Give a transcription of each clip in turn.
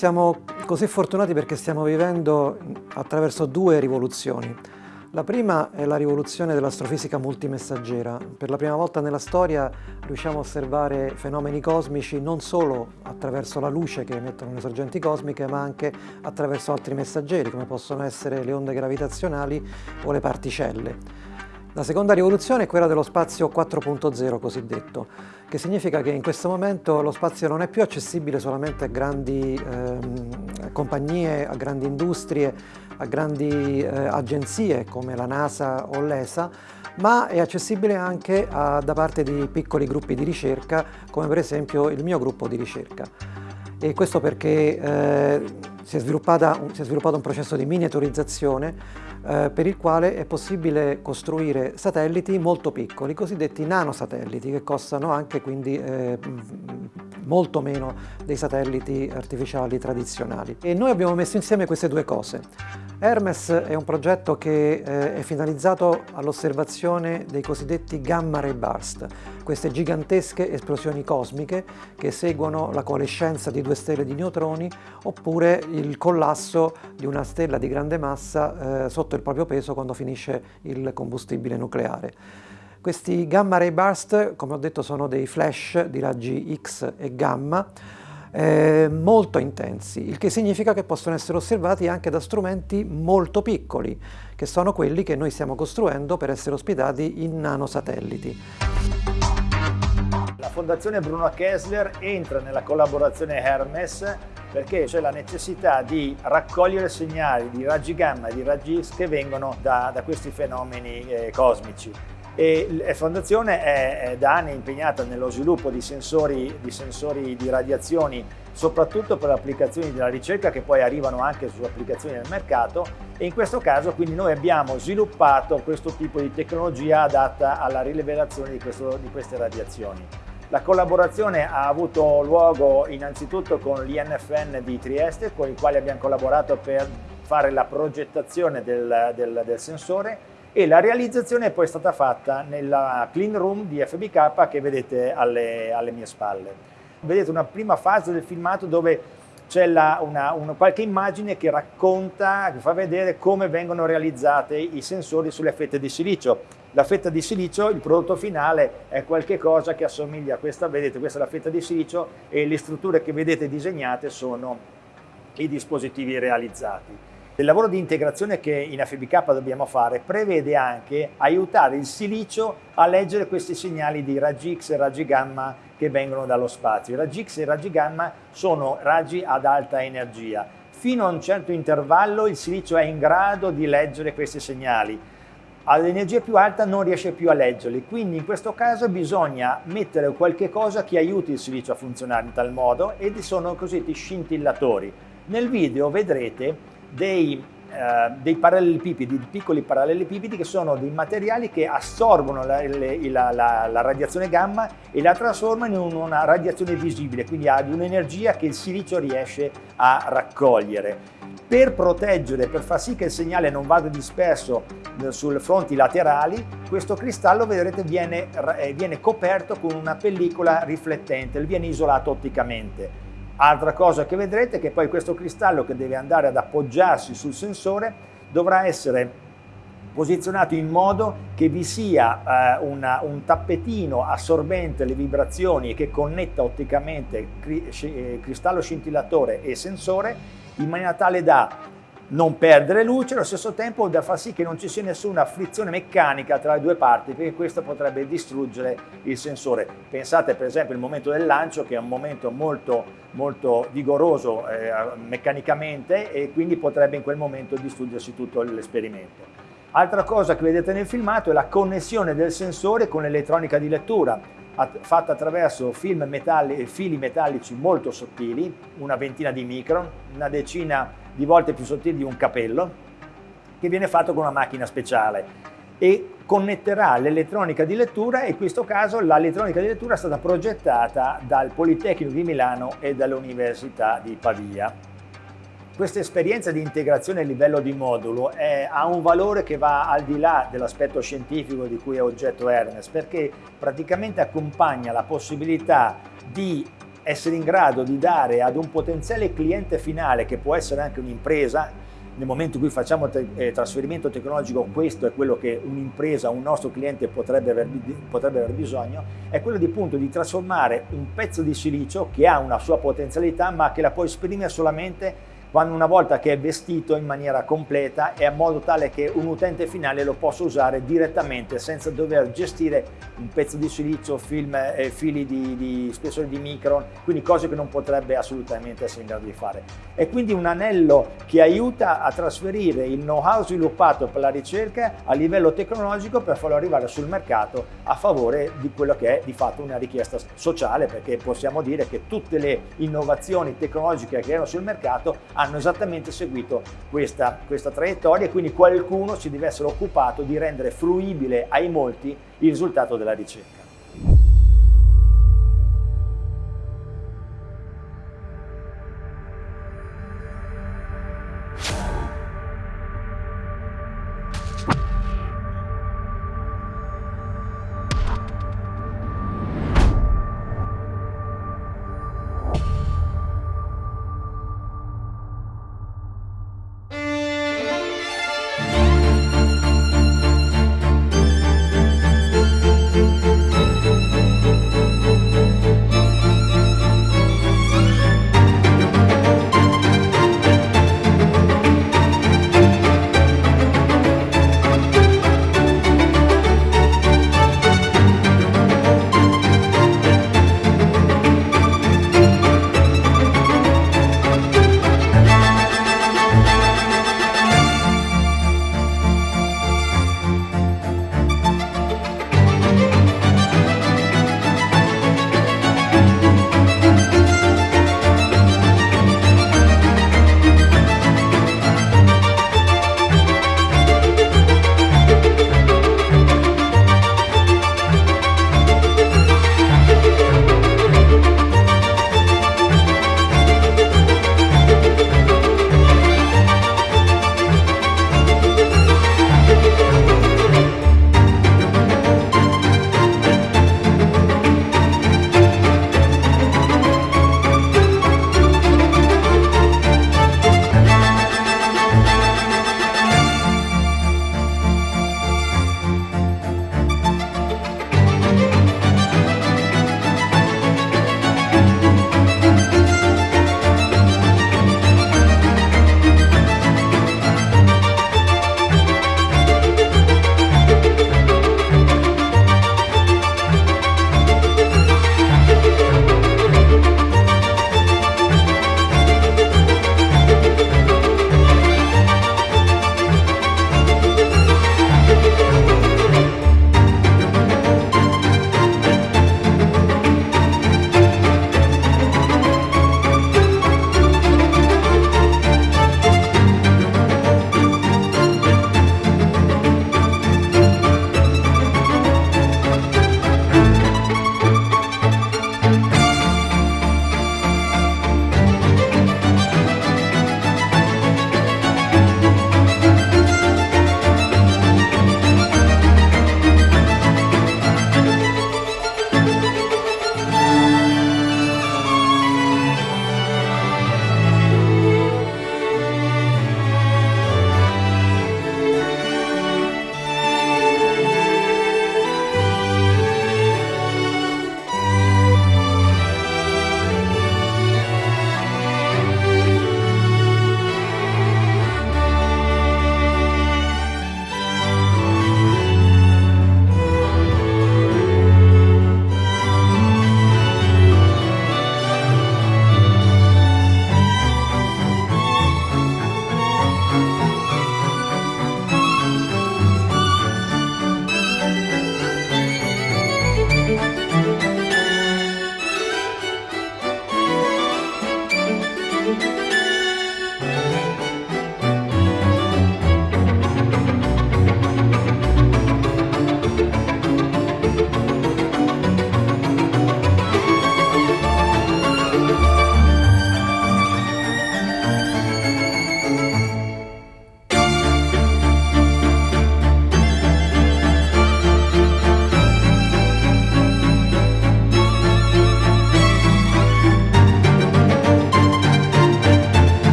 siamo così fortunati perché stiamo vivendo attraverso due rivoluzioni. La prima è la rivoluzione dell'astrofisica multimessaggera. Per la prima volta nella storia riusciamo a osservare fenomeni cosmici non solo attraverso la luce che emettono le sorgenti cosmiche, ma anche attraverso altri messaggeri, come possono essere le onde gravitazionali o le particelle. La seconda rivoluzione è quella dello spazio 4.0 cosiddetto, che significa che in questo momento lo spazio non è più accessibile solamente a grandi eh, compagnie, a grandi industrie, a grandi eh, agenzie come la NASA o l'ESA, ma è accessibile anche a, da parte di piccoli gruppi di ricerca, come per esempio il mio gruppo di ricerca. E questo perché eh, si, è si, è sviluppato un processo di miniaturizzazione eh, per il quale è possibile costruire satelliti molto piccoli, cosiddetti nanosatelliti, che costano anche quindi eh, molto meno dei satelliti artificiali tradizionali. E noi abbiamo messo insieme queste due cose. Hermes è un progetto che eh, è finalizzato all'osservazione dei cosiddetti gamma ray burst, queste gigantesche esplosioni cosmiche che seguono la coalescenza di due stelle di neutroni oppure il collasso di una stella di grande massa eh, sotto il proprio peso quando finisce il combustibile nucleare. Questi gamma ray burst, come ho detto, sono dei flash di raggi X e gamma eh, molto intensi, il che significa che possono essere osservati anche da strumenti molto piccoli, che sono quelli che noi stiamo costruendo per essere ospitati in nanosatelliti. La Fondazione Bruno Kessler entra nella collaborazione Hermes perché c'è la necessità di raccogliere segnali di raggi gamma e di raggi X che vengono da, da questi fenomeni eh, cosmici e la fondazione è, da anni impegnata nello sviluppo di sensori, di sensori di radiazioni soprattutto per applicazioni della ricerca che poi arrivano anche su applicazioni del mercato e in questo caso quindi noi abbiamo sviluppato questo tipo di tecnologia adatta alla rilevazione di, questo, di queste radiazioni. La collaborazione ha avuto luogo innanzitutto con l'INFN di Trieste con i quali abbiamo collaborato per fare la progettazione del, del, del sensore e la realizzazione è poi stata fatta nella clean room di FBK che vedete alle, alle mie spalle. Vedete una prima fase del filmato dove c'è una, una, qualche immagine che racconta, che fa vedere come vengono realizzate i sensori sulle fette di silicio. La fetta di silicio, il prodotto finale, è qualcosa che assomiglia a questa, vedete questa è la fetta di silicio e le strutture che vedete disegnate sono i dispositivi realizzati. Il lavoro di integrazione che in FBK dobbiamo fare prevede anche aiutare il silicio a leggere questi segnali di raggi X e raggi gamma che vengono dallo spazio. I raggi X e i raggi gamma sono raggi ad alta energia. Fino a un certo intervallo il silicio è in grado di leggere questi segnali. All'energia più alta non riesce più a leggerli, quindi in questo caso bisogna mettere qualche cosa che aiuti il silicio a funzionare in tal modo e sono cosiddetti scintillatori. Nel video vedrete dei, eh, dei parallelepipedi, piccoli parallelepipedi che sono dei materiali che assorbono la, la, la, la radiazione gamma e la trasformano in una radiazione visibile, quindi ha un'energia che il silicio riesce a raccogliere. Per proteggere, per far sì che il segnale non vada disperso eh, sulle fronti laterali, questo cristallo vedrete viene, eh, viene coperto con una pellicola riflettente, viene isolato otticamente. Altra cosa che vedrete è che poi questo cristallo che deve andare ad appoggiarsi sul sensore dovrà essere posizionato in modo che vi sia eh, una, un tappetino assorbente le vibrazioni che connetta otticamente eh, cristallo scintillatore e sensore in maniera tale da non perdere luce, allo stesso tempo da far sì che non ci sia nessuna frizione meccanica tra le due parti, perché questo potrebbe distruggere il sensore. Pensate per esempio al momento del lancio, che è un momento molto, molto vigoroso eh, meccanicamente e quindi potrebbe in quel momento distruggersi tutto l'esperimento. Altra cosa che vedete nel filmato è la connessione del sensore con l'elettronica di lettura, fatta attraverso metalli, fili metallici molto sottili, una ventina di micron, una decina di volte più sottili di un capello, che viene fatto con una macchina speciale e connetterà l'elettronica di lettura e in questo caso l'elettronica di lettura è stata progettata dal Politecnico di Milano e dall'Università di Pavia. Questa esperienza di integrazione a livello di modulo è, ha un valore che va al di là dell'aspetto scientifico di cui è oggetto Ernest, perché praticamente accompagna la possibilità di essere in grado di dare ad un potenziale cliente finale, che può essere anche un'impresa, nel momento in cui facciamo te eh, trasferimento tecnologico, questo è quello che un'impresa, un nostro cliente potrebbe aver, potrebbe aver, bisogno, è quello di, appunto, di trasformare un pezzo di silicio che ha una sua potenzialità ma che la può esprimere solamente quando una volta che è vestito in maniera completa e in modo tale che un utente finale lo possa usare direttamente senza dover gestire un pezzo di silicio, film, eh, fili di, di spessore di micron, quindi cose che non potrebbe assolutamente essere in grado di fare. È quindi un anello che aiuta a trasferire il know-how sviluppato per la ricerca a livello tecnologico per farlo arrivare sul mercato a favore di quello che è di fatto una richiesta sociale perché possiamo dire che tutte le innovazioni tecnologiche che erano sul mercato hanno esattamente seguito questa, questa traiettoria e quindi qualcuno si deve essere occupato di rendere fruibile ai molti il risultato della ricerca.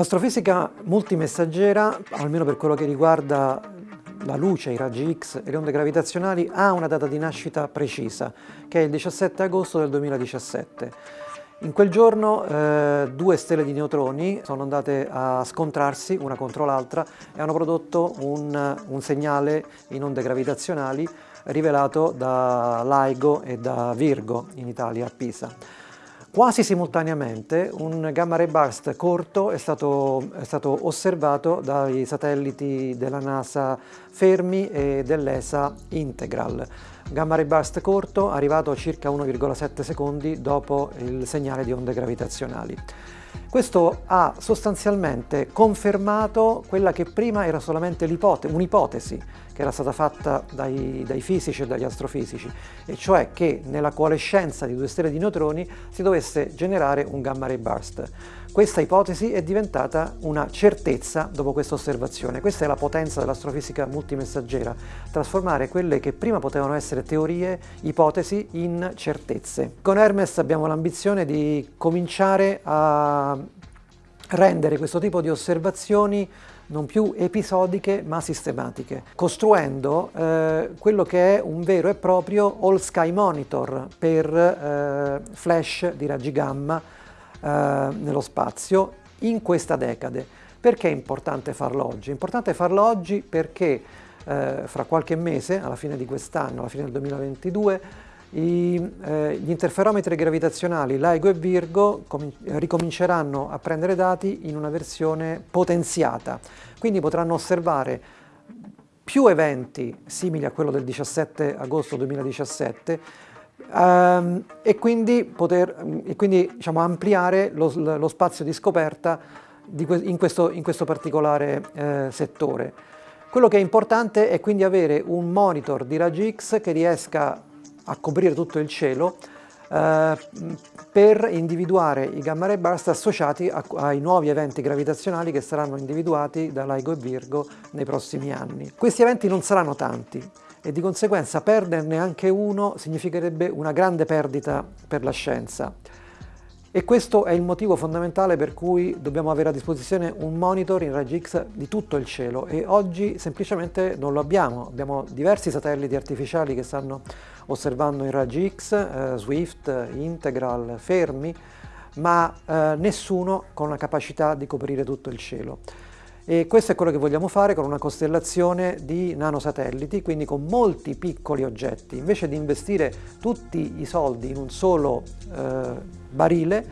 L'astrofisica multimessaggera, almeno per quello che riguarda la luce, i raggi X e le onde gravitazionali, ha una data di nascita precisa, che è il 17 agosto del 2017. In quel giorno eh, due stelle di neutroni sono andate a scontrarsi una contro l'altra e hanno prodotto un, un segnale in onde gravitazionali rivelato da LIGO e da Virgo in Italia a Pisa. Quasi simultaneamente un gamma ray burst corto è stato, è stato osservato dai satelliti della NASA Fermi e dell'ESA Integral. Gamma ray burst corto arrivato a circa 1,7 secondi dopo il segnale di onde gravitazionali. Questo ha sostanzialmente confermato quella che prima era solamente un'ipotesi che era stata fatta dai, dai, fisici e dagli astrofisici, e cioè che nella coalescenza di due stelle di neutroni si dovesse generare un gamma ray burst. Questa ipotesi è diventata una certezza dopo questa osservazione. Questa è la potenza dell'astrofisica multimessaggera, trasformare quelle che prima potevano essere teorie, ipotesi, in certezze. Con Hermes abbiamo l'ambizione di cominciare a rendere questo tipo di osservazioni non più episodiche ma sistematiche, costruendo eh, quello che è un vero e proprio All Sky Monitor per eh, flash di raggi gamma eh, nello spazio in questa decade. Perché è importante farlo oggi? È importante farlo oggi perché eh, fra qualche mese, alla fine di quest'anno, alla fine del 2022, i, eh, gli interferometri gravitazionali LIGO e Virgo ricominceranno a prendere dati in una versione potenziata, quindi potranno osservare più eventi simili a quello del 17 agosto 2017 ehm, e quindi, poter, e quindi diciamo, ampliare lo, lo, spazio di scoperta di que in, questo, in, questo, particolare eh, settore. Quello che è importante è quindi avere un monitor di raggi X che riesca a coprire tutto il cielo eh, per individuare i gamma ray burst associati a, ai nuovi eventi gravitazionali che saranno individuati da LIGO e Virgo nei prossimi anni. Questi eventi non saranno tanti e di conseguenza perderne anche uno significherebbe una grande perdita per la scienza. E questo è il motivo fondamentale per cui dobbiamo avere a disposizione un monitor in raggi X di tutto il cielo e oggi semplicemente non lo abbiamo. Abbiamo diversi satelliti artificiali che stanno osservando in raggi X, eh, Swift, Integral, Fermi, ma eh, nessuno con la capacità di coprire tutto il cielo. E questo è quello che vogliamo fare con una costellazione di nanosatelliti, quindi con molti piccoli oggetti. Invece di investire tutti i soldi in un solo eh, barile,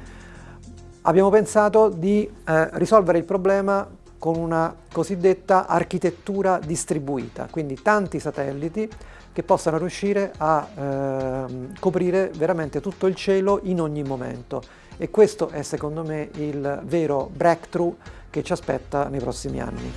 abbiamo pensato di eh, risolvere il problema con una cosiddetta architettura distribuita, quindi tanti satelliti che possano riuscire a eh, coprire veramente tutto il cielo in ogni momento. E questo è secondo me il vero breakthrough che ci aspetta nei prossimi anni.